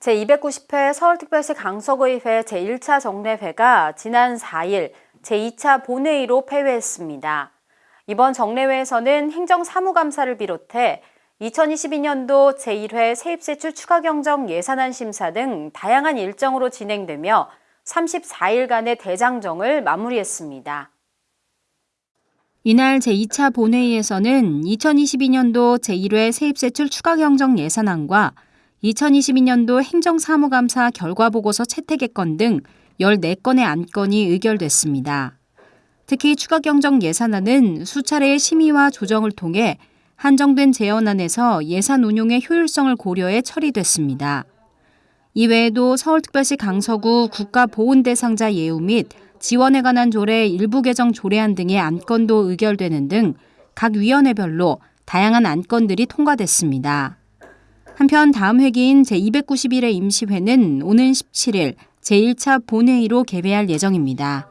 제290회 서울특별시 강서구의회 제1차 정례회가 지난 4일 제2차 본회의로 폐회했습니다. 이번 정례회에서는 행정사무감사를 비롯해 2022년도 제1회 세입세출 추가경정 예산안 심사 등 다양한 일정으로 진행되며 34일간의 대장정을 마무리했습니다. 이날 제2차 본회의에서는 2022년도 제1회 세입세출 추가경정 예산안과 2022년도 행정사무감사 결과보고서 채택의 등 14건의 안건이 의결됐습니다. 특히 추가경정 예산안은 수차례의 심의와 조정을 통해 한정된 재원안에서 예산 운용의 효율성을 고려해 처리됐습니다. 이외에도 서울특별시 강서구 국가보훈대상자 예우 및 지원에 관한 조례 일부 개정 조례안 등의 안건도 의결되는 등 각 위원회별로 다양한 안건들이 통과됐습니다. 한편 다음 회기인 제291회 임시회는 오는 17일 제1차 본회의로 개회할 예정입니다.